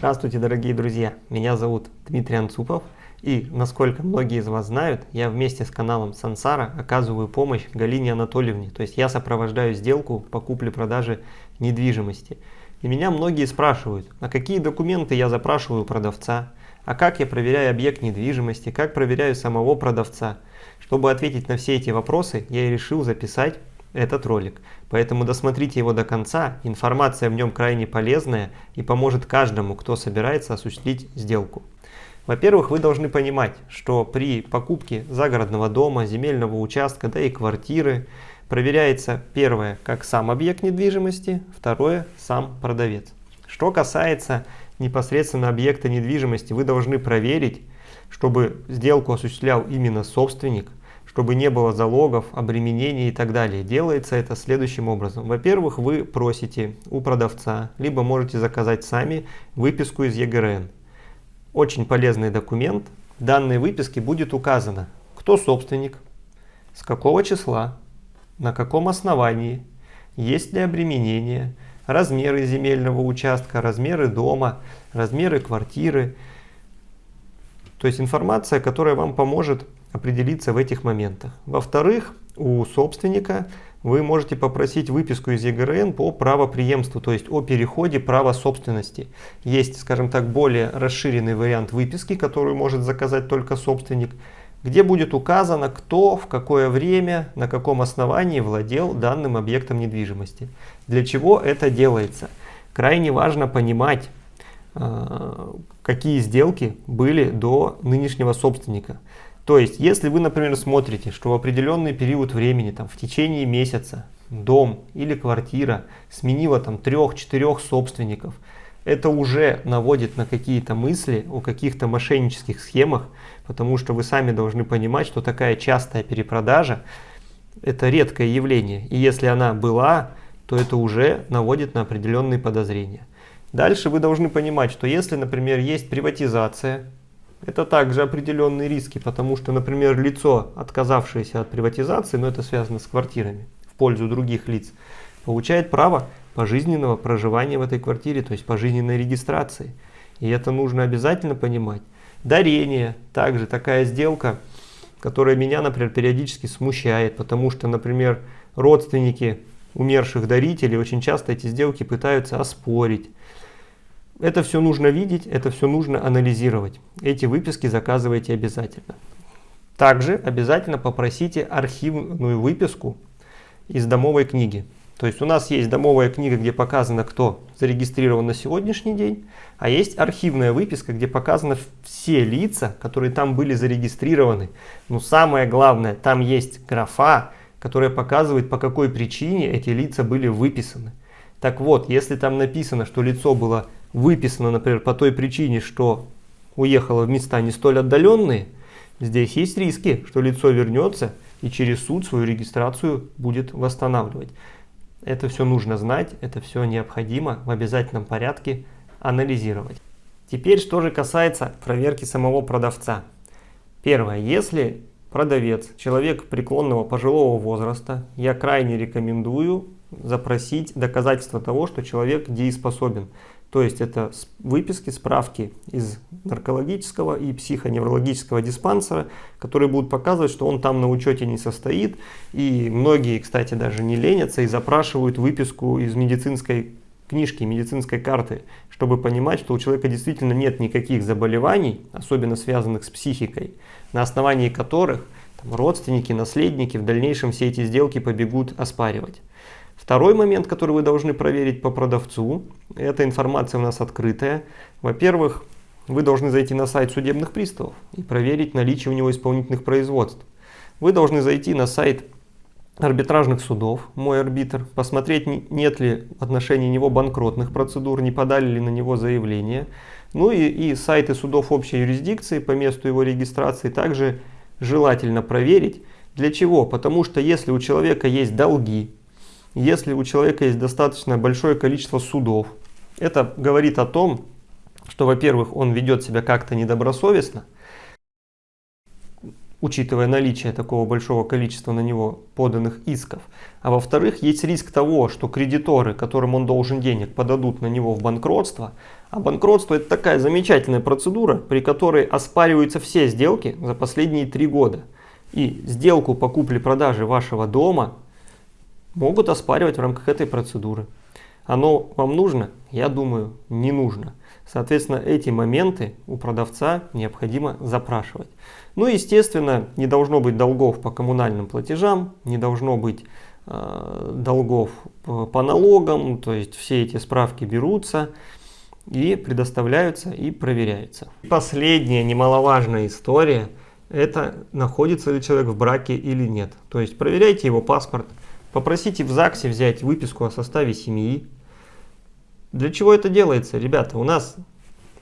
Здравствуйте, дорогие друзья! Меня зовут Дмитрий Анцупов. И, насколько многие из вас знают, я вместе с каналом Сансара оказываю помощь Галине Анатольевне. То есть я сопровождаю сделку по купле-продаже недвижимости. И меня многие спрашивают, а какие документы я запрашиваю у продавца, а как я проверяю объект недвижимости, как проверяю самого продавца. Чтобы ответить на все эти вопросы, я и решил записать этот ролик. Поэтому досмотрите его до конца, информация в нем крайне полезная и поможет каждому, кто собирается осуществить сделку. Во-первых, вы должны понимать, что при покупке загородного дома, земельного участка, да и квартиры проверяется первое, как сам объект недвижимости, второе, сам продавец. Что касается непосредственно объекта недвижимости, вы должны проверить, чтобы сделку осуществлял именно собственник, чтобы не было залогов, обременений и так далее. Делается это следующим образом. Во-первых, вы просите у продавца, либо можете заказать сами выписку из ЕГРН. Очень полезный документ. В данной выписке будет указано, кто собственник, с какого числа, на каком основании, есть ли обременение, размеры земельного участка, размеры дома, размеры квартиры. То есть информация, которая вам поможет определиться в этих моментах. Во-вторых, у собственника вы можете попросить выписку из ЕГРН по правоприемству, то есть о переходе права собственности. Есть, скажем так, более расширенный вариант выписки, который может заказать только собственник, где будет указано, кто, в какое время, на каком основании владел данным объектом недвижимости. Для чего это делается? Крайне важно понимать, э, какие сделки были до нынешнего собственника. То есть, если вы, например, смотрите, что в определенный период времени, там, в течение месяца, дом или квартира сменила там трех-четырех собственников, это уже наводит на какие-то мысли о каких-то мошеннических схемах, потому что вы сами должны понимать, что такая частая перепродажа – это редкое явление. И если она была, то это уже наводит на определенные подозрения. Дальше вы должны понимать, что если, например, есть приватизация, это также определенные риски, потому что, например, лицо, отказавшееся от приватизации, но это связано с квартирами, в пользу других лиц, получает право пожизненного проживания в этой квартире, то есть пожизненной регистрации. И это нужно обязательно понимать. Дарение, также такая сделка, которая меня, например, периодически смущает, потому что, например, родственники умерших дарителей очень часто эти сделки пытаются оспорить. Это все нужно видеть, это все нужно анализировать. Эти выписки заказывайте обязательно. Также обязательно попросите архивную выписку из домовой книги. То есть у нас есть домовая книга, где показано, кто зарегистрирован на сегодняшний день, а есть архивная выписка, где показаны все лица, которые там были зарегистрированы. Но самое главное, там есть графа, которая показывает, по какой причине эти лица были выписаны. Так вот, если там написано, что лицо было выписано, например, по той причине, что уехало в места не столь отдаленные, здесь есть риски, что лицо вернется и через суд свою регистрацию будет восстанавливать. Это все нужно знать, это все необходимо в обязательном порядке анализировать. Теперь, что же касается проверки самого продавца. Первое. Если продавец, человек преклонного пожилого возраста, я крайне рекомендую запросить доказательство того, что человек дееспособен. То есть это выписки, справки из наркологического и психоневрологического диспансера, которые будут показывать, что он там на учете не состоит. И многие, кстати, даже не ленятся и запрашивают выписку из медицинской книжки, медицинской карты, чтобы понимать, что у человека действительно нет никаких заболеваний, особенно связанных с психикой, на основании которых там, родственники, наследники в дальнейшем все эти сделки побегут оспаривать. Второй момент, который вы должны проверить по продавцу, эта информация у нас открытая. Во-первых, вы должны зайти на сайт судебных приставов и проверить наличие у него исполнительных производств. Вы должны зайти на сайт арбитражных судов, мой арбитр, посмотреть, нет ли в отношении него банкротных процедур, не подали ли на него заявление. Ну и, и сайты судов общей юрисдикции по месту его регистрации также желательно проверить. Для чего? Потому что если у человека есть долги, если у человека есть достаточно большое количество судов, это говорит о том, что, во-первых, он ведет себя как-то недобросовестно, учитывая наличие такого большого количества на него поданных исков. А во-вторых, есть риск того, что кредиторы, которым он должен денег, подадут на него в банкротство. А банкротство это такая замечательная процедура, при которой оспариваются все сделки за последние три года. И сделку по купле-продаже вашего дома могут оспаривать в рамках этой процедуры. Оно вам нужно? Я думаю, не нужно. Соответственно, эти моменты у продавца необходимо запрашивать. Ну и, естественно, не должно быть долгов по коммунальным платежам, не должно быть э, долгов по, по налогам, то есть все эти справки берутся и предоставляются и проверяются. Последняя немаловажная история – это находится ли человек в браке или нет. То есть проверяйте его паспорт, попросите в ЗАГСе взять выписку о составе семьи, для чего это делается? Ребята, у нас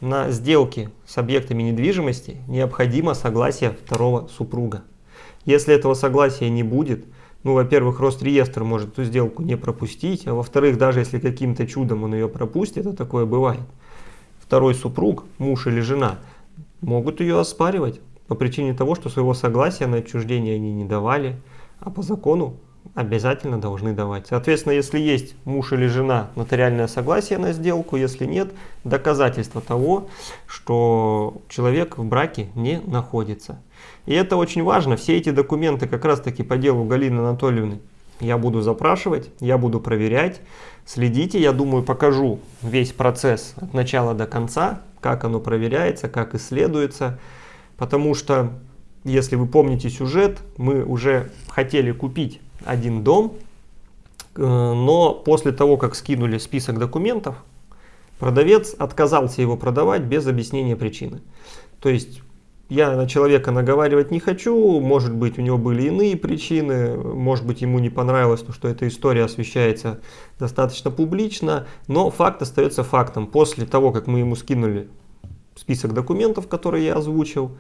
на сделке с объектами недвижимости необходимо согласие второго супруга. Если этого согласия не будет, ну, во-первых, Росреестр может эту сделку не пропустить, а во-вторых, даже если каким-то чудом он ее пропустит, это такое бывает, второй супруг, муж или жена, могут ее оспаривать по причине того, что своего согласия на отчуждение они не давали, а по закону обязательно должны давать. Соответственно, если есть муж или жена, нотариальное согласие на сделку, если нет, доказательство того, что человек в браке не находится. И это очень важно, все эти документы как раз таки по делу Галины Анатольевны я буду запрашивать, я буду проверять. Следите, я думаю, покажу весь процесс от начала до конца, как оно проверяется, как исследуется. Потому что, если вы помните сюжет, мы уже хотели купить один дом, э, но после того, как скинули список документов, продавец отказался его продавать без объяснения причины. То есть я на человека наговаривать не хочу, может быть у него были иные причины, может быть ему не понравилось, что эта история освещается достаточно публично, но факт остается фактом. После того, как мы ему скинули список документов, которые я озвучил,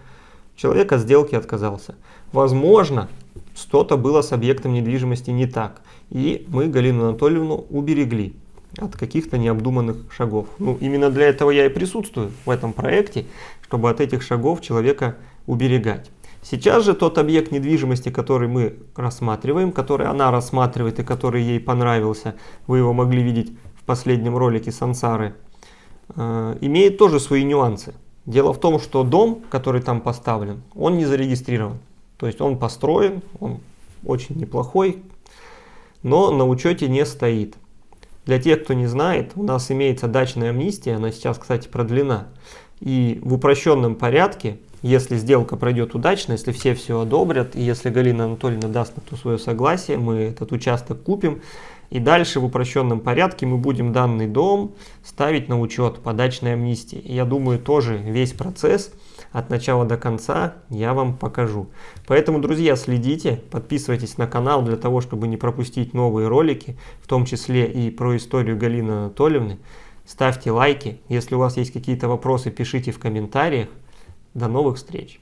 человек от сделки отказался. Возможно, что-то было с объектом недвижимости не так. И мы Галину Анатольевну уберегли от каких-то необдуманных шагов. Ну, именно для этого я и присутствую в этом проекте, чтобы от этих шагов человека уберегать. Сейчас же тот объект недвижимости, который мы рассматриваем, который она рассматривает и который ей понравился, вы его могли видеть в последнем ролике Сансары, э, имеет тоже свои нюансы. Дело в том, что дом, который там поставлен, он не зарегистрирован. То есть он построен, он очень неплохой, но на учете не стоит. Для тех, кто не знает, у нас имеется дачная амнистия, она сейчас, кстати, продлена. И в упрощенном порядке, если сделка пройдет удачно, если все все одобрят, и если Галина Анатольевна даст на то свое согласие, мы этот участок купим, и дальше в упрощенном порядке мы будем данный дом ставить на учет по дачной амнистии. я думаю, тоже весь процесс от начала до конца я вам покажу. Поэтому, друзья, следите, подписывайтесь на канал для того, чтобы не пропустить новые ролики, в том числе и про историю Галины Анатольевны. Ставьте лайки. Если у вас есть какие-то вопросы, пишите в комментариях. До новых встреч!